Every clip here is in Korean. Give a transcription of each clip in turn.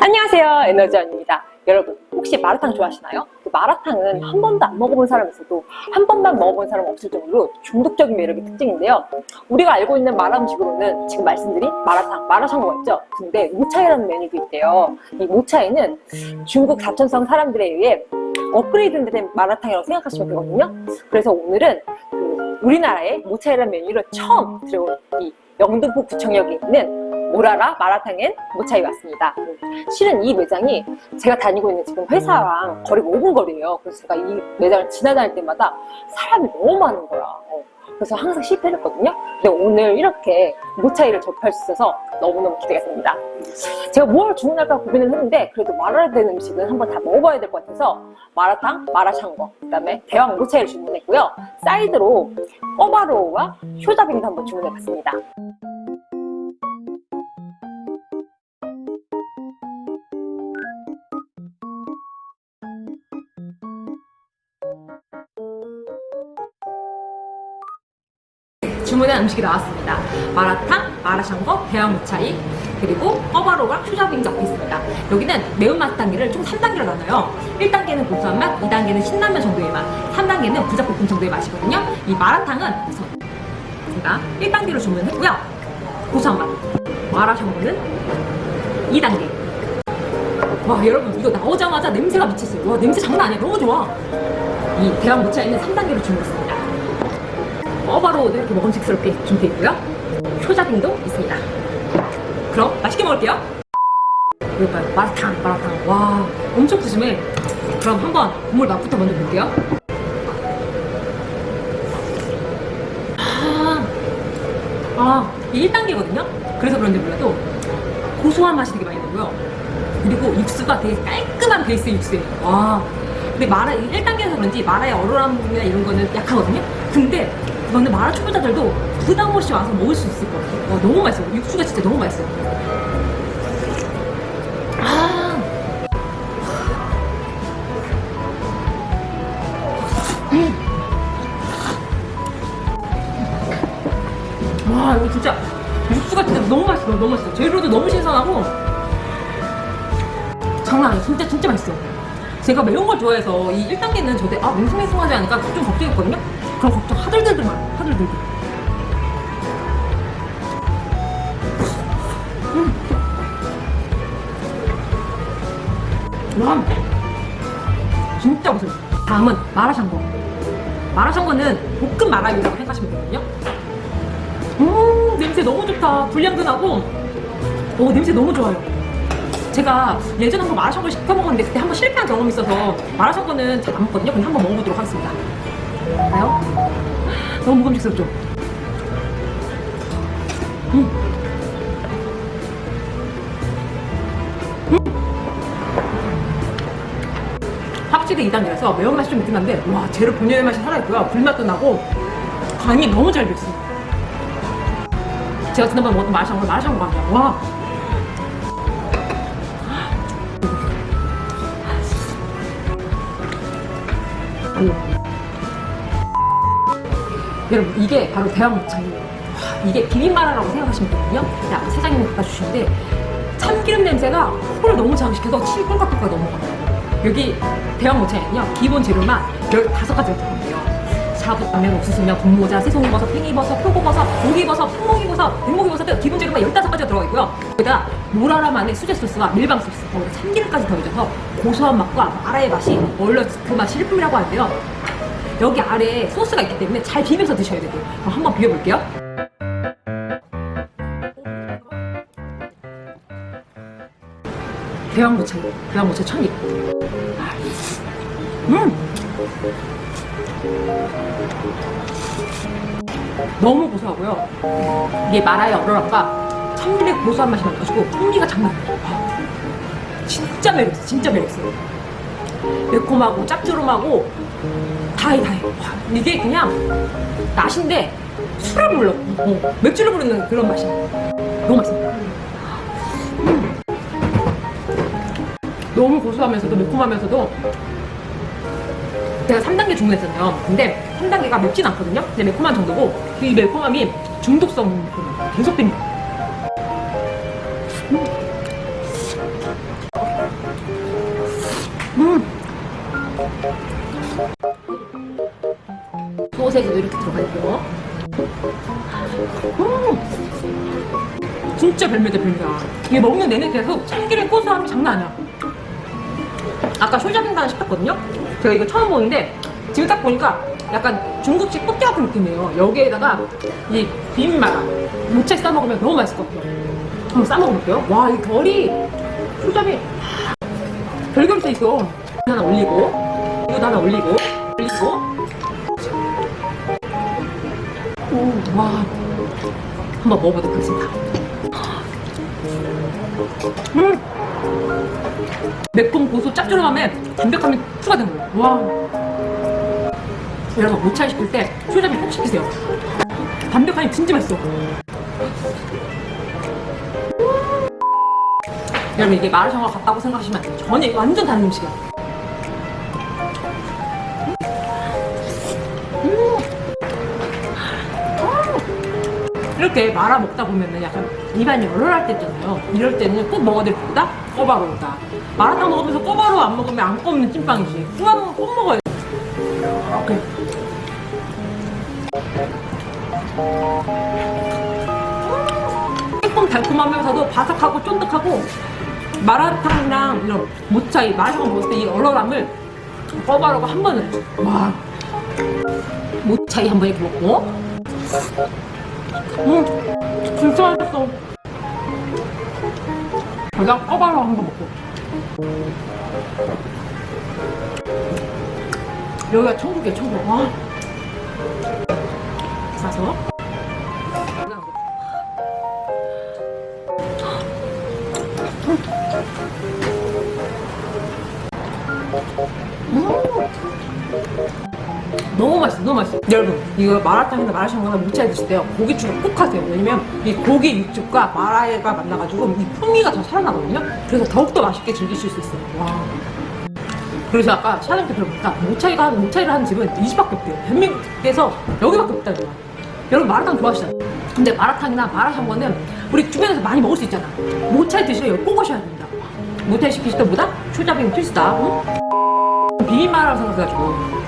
안녕하세요 에너지원입니다. 여러분 혹시 마라탕 좋아하시나요? 그 마라탕은 한 번도 안 먹어본 사람 있어도 한 번만 먹어본 사람 없을 정도로 중독적인 매력이 특징인데요. 우리가 알고 있는 마라 음식으로는 지금 말씀드린 마라탕, 마라샹궈가 있죠? 근데 모차이라는 메뉴도 있대요. 이 모차이는 중국 사천성 사람들에 의해 업그레이드 된 마라탕이라고 생각하시면 되거든요 그래서 오늘은 그 우리나라의 모차이라는 메뉴를 처음 들어온 이 영등포 구청역에 있는 모라라 마라탕엔 모차이 왔습니다. 실은 이 매장이 제가 다니고 있는 지금 회사랑 거리가 5분 거리예요. 그래서 제가 이 매장을 지나다닐 때마다 사람이 너무 많은 거야. 어. 그래서 항상 실패를 했거든요. 근데 오늘 이렇게 모차이를 접할 수 있어서 너무너무 기대가 됩니다. 제가 뭘 주문할까 고민을 했는데 그래도 말아야 되는 음식은 한번 다 먹어봐야 될 것 같아서 마라탕, 마라샹궈, 그 다음에 대왕 모차이를 주문했고요. 사이드로 꼬바로우와 쇼자빙도 한번 주문해봤습니다. 주문한 음식이 나왔습니다. 마라탕, 마라샹궈, 대왕무차이, 그리고 꺼바로우랑 슈자빙 적혀 있습니다. 여기는 매운맛 단계를 총 3단계로 나눠요. 1단계는 고소한 맛, 2단계는 신라면 정도의 맛, 3단계는 부작볶음 정도의 맛이거든요. 이 마라탕은 우선 제가 1단계로 주문했고요. 고소한 맛. 마라샹궈는 2단계. 와 여러분 이거 나오자마자 냄새가 미쳤어요. 와 냄새 장난 아니야. 너무 좋아. 이 대왕무차이는 3단계로 주문했습니다. 어바로우도 이렇게 먹음직스럽게 준비되어 있고요. 효자빙도 있습니다. 그럼 맛있게 먹을게요. 이럴까요? 마라탕, 마라탕. 와, 엄청 푸짐해. 그럼 한번 국물 맛부터 먼저 볼게요. 아, 아, 이게 1단계거든요? 그래서 그런지 몰라도 고소한 맛이 되게 많이 나고요. 그리고 육수가 되게 깔끔한 베이스 육수예요. 와. 근데 마라, 1단계에서 그런지 마라의 얼얼함이나 이런 거는 약하거든요? 근데 저는 마라 초보자들도 부담 없이 와서 먹을 수 있을 것 같아요. 와, 너무 맛있어요. 육수가 진짜 너무 맛있어요. 아. 음. 와, 이거 진짜 육수가 진짜 너무 맛있어. 너무 맛있어. 재료도 너무 신선하고 장난 아니에요. 진짜 진짜 맛있어요. 제가 매운 걸 좋아해서 이 1단계는 저때 아 맹숭맹숭하지 않을까 좀 걱정했거든요. 그런 걱정 하들들들 말아요. 하들들들. 음. 와, 진짜 맛있어요. 다음은 마라샹궈. 마라샹궈는 볶음 마라유라고 생각하시면 되거든요. 음, 냄새 너무 좋다. 불량도 나고, 오, 냄새 너무 좋아요. 제가 예전에 한번 마라샹궈를 시켜 먹었는데 그때 한번 실패한 경험이 있어서 마라샹궈는 잘 안 먹거든요. 근데 한번 먹어보도록 하겠습니다. 봐요? 너무 먹음직스럽죠? 음. 음. 확실히 2단계라서 매운맛이 좀 있긴 한데 와 재료 본연의 맛이 살아있고요 불맛도 나고 간이 너무 잘 됐어요 제가 지난번에 먹었던 마라샹궈 마라샹궈 같아요 와 음. 여러분 이게 바로 대왕목창이에요. 이게 비빔마라라고 생각하시면 되거든요. 자, 사장님이 갖다 주시는데 참기름 냄새가 코를 너무 자극시켜서 침 꿀깍꿀깍 넘어가요. 여기 대왕목창에는요. 기본 재료만 15가지가 들어간대요. 샤브 라면, 옥수수면, 분모자, 새송이버섯, 팽이버섯, 표고버섯, 고기버섯, 팥목이버섯, 백목이버섯 등 기본 재료만 15가지가 들어가 있고요. 여기다 모라라만의 수제 소스와 밀방 소스, 거기다 참기름까지 더해져서 고소한 맛과 마라의 맛이 원래 그 맛이 일품이라고 하는데요 여기 아래에 소스가 있기 때문에 잘 비벼서 드셔야 돼요. 그럼 한번 비벼볼게요. 대왕무차 대왕무차 천입 음! 너무 고소하고요. 이게 마라의 얼얼함과 참기름의 고소한 맛이 나가지고 풍미가 장난 아니에요. 진짜 매력있어 진짜 매력있어 매콤하고 짭조름하고 다해 다해 와, 이게 그냥 맛인데 술을 불러 어, 맥주를 부르는 그런 맛이야 너무 맛있어 음. 너무 고소하면서도 매콤하면서도 제가 3단계 주문했잖아요. 근데 3단계가 맵진 않거든요. 근데 매콤한 정도고 이 매콤함이 중독성 매콤함. 계속 됩니다. 음. 소세지도 이렇게 들어가 있고요. 음. 진짜 별미다 별미야. 이게 먹는 내내 계속 참기름 고소함이 장난 아니야. 아까 쇼자빙단 시켰거든요? 제가 이거 처음 보는데 지금 딱 보니까 약간 중국식 꽃게 같은 느낌이에요. 여기에다가 이 비빔마라 무채 싸먹으면 너무 맛있을 것 같아요. 한번 싸먹어볼게요. 와, 이 결이 쇼자빙 별겸새 있어. 하나 올리고 이거 하나 올리고 올리고 와 한번 먹어보도록 하겠습니다. 음! 매콤 고소 짭조름함에 담백함이 추가된 거예요. 와. 여러분 모차이 시킬 때 쇼자비 꼭 시키세요. 담백함이 진짜 맛있어. 여러분 이게 마라샹궈 같다고 생각하시면. 전혀 완전 다른 음식이야. 이렇게 말아 먹다 보면은 약간 입안이 얼얼할 때 있잖아요. 이럴 때는 꼭 먹어야 될 것보다 꼬바로우다. 마라탕 먹으면서 꼬바로우 안 먹으면 안 꼽는 찐빵이지. 꾸안은 꼭 먹어야 돼. 이렇게. 조금 달콤하면서도 바삭하고 쫀득하고 마라탕이랑 이런 모차이 마라탕 먹을 때 이 얼얼함을 꼬바로우가 한 번에 와 모차이 한 번 이렇게 먹고 음, 진짜 맛있어. 그냥 꺼바로 한번 먹고. 여기가 천국이야, 천국. 와. 가서. 너무 맛있어, 너무 맛있어. 여러분, 이거 마라탕이나 마라샹궈나 무차에 드실 때요, 고기죽을 꼭 하세요. 왜냐면 이 고기 육즙과 마라가 만나가지고 이 풍미가 더 살아나거든요. 그래서 더욱더 맛있게 즐기실 수 있어요. 와. 그래서 아까 때 들어보니까 모차이가 하는 모차이를 하는 집은 이 집밖에 없대요. 대한민국에서 여기밖에 거야. 여러분 마라탕 좋아하시잖아요. 근데 마라탕이나 마라샹궈는 우리 주변에서 많이 먹을 수 있잖아. 모차이 드시면 꼭 오셔야 됩니다. 모차이 시키실 때보다 초자빙 필수다. 응? 비빔마라고 생각해가지고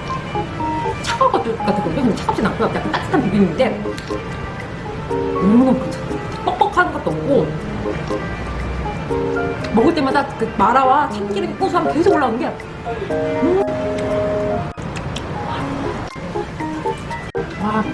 차가울 것 같았거든요. 근데 차갑진 않고요. 약간 따뜻한 비빔인데 너무너무 괜찮아. 뻑뻑한 것도 없고 먹을 때마다 그 마라와 참기름 고소함 계속 올라오는 게 음. 와.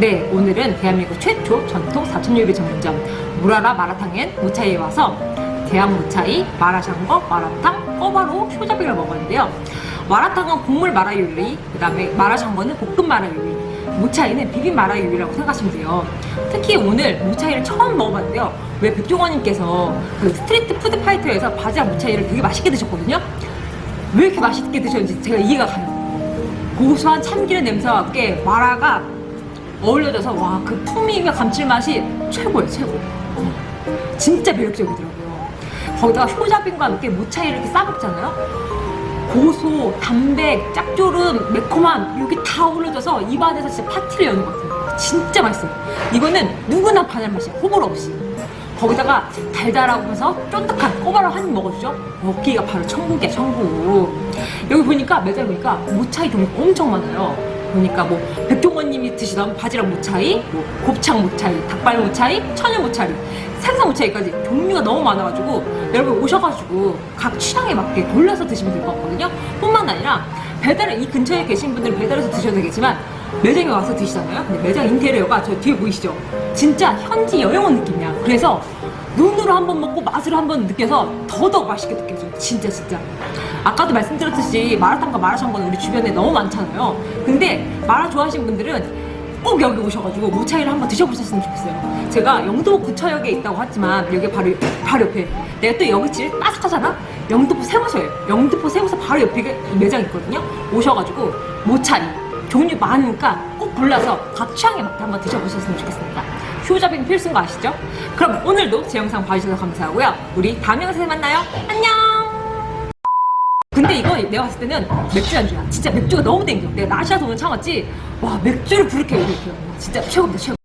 네, 오늘은 대한민국 최초 전통 사천요리 전문점 무라라 마라탕엔 무차이에 와서 대한 무차이, 마라샹궈, 마라탕, 꼬바로, 효자비를 먹었는데요. 마라탕은 국물 마라 요리, 그 다음에 마라샹궈는 볶음 마라 요리, 무차이는 비빔 마라 요리라고 생각하시면 돼요. 특히 오늘 무차이를 처음 먹어봤는데요. 왜 백종원님께서 그 Street Food Fighter에서 바지락 무차이를 되게 맛있게 드셨거든요. 왜 이렇게 맛있게 드셨는지 제가 이해가 가요. 고소한 참기름 냄새와 함께 마라가 어울려져서 와 그 풍미와 감칠맛이 최고예요 최고. 어, 진짜 매력적이더라고요. 거기다가 효자빈과 함께 무차이를 이렇게 싸먹잖아요. 고소, 담백, 짭조름, 매콤함 이렇게 다 어우러져서 입안에서 진짜 파티를 여는 것 같아요. 진짜 맛있어요. 이거는 누구나 반할 맛이야 호불호 없이. 거기다가 달달하면서 쫀득한 꼬바로 한 입 먹어주죠. 여기가 바로 천국이야 천국. 여기 보니까 매장 보니까 무차이 종류가 엄청 많아요 보니까 뭐 백종원님이 드시던 바지락 무차이, 뭐 곱창 무차이, 닭발 무차이, 천연 무차이, 생선 무차이까지 종류가 너무 많아가지고 여러분 오셔가지고 각 취향에 맞게 골라서 드시면 될 것 같거든요. 뿐만 아니라 배달을 이 근처에 계신 분들은 배달해서 드셔도 되겠지만 매장에 와서 드시잖아요. 근데 매장 인테리어가 저 뒤에 보이시죠? 진짜 현지 여행 온 느낌이야. 그래서 눈으로 한번 먹고 맛으로 한번 느껴서 더더욱 맛있게 느껴져요. 진짜 진짜. 아까도 말씀드렸듯이 마라탕과 마라샹궈는 우리 주변에 너무 많잖아요. 근데 마라 좋아하시는 분들은 꼭 여기 오셔가지고 모차이를 한번 드셔보셨으면 좋겠어요. 제가 영도 구차역에 있다고 했지만 여기 바로 바로 옆에 내가 또 여기 집 빠삭하잖아. 영등포 새우서예요. 영등포 새우서 바로 옆에 매장 있거든요. 오셔가지고 모차이 종류 많으니까 꼭 골라서 각 취향에 맞게 한번 드셔보셨으면 좋겠습니다. 효자빈 필수인 거 아시죠? 그럼 오늘도 제 영상 봐주셔서 감사하고요. 우리 다음 영상에 만나요. 안녕! 근데 이거 내가 봤을 때는 맥주 안주야. 진짜 맥주가 너무 땡겨. 내가 나시아서 오늘 참았지. 와 맥주를 부를게 이렇게. 진짜 최고입니다 최고.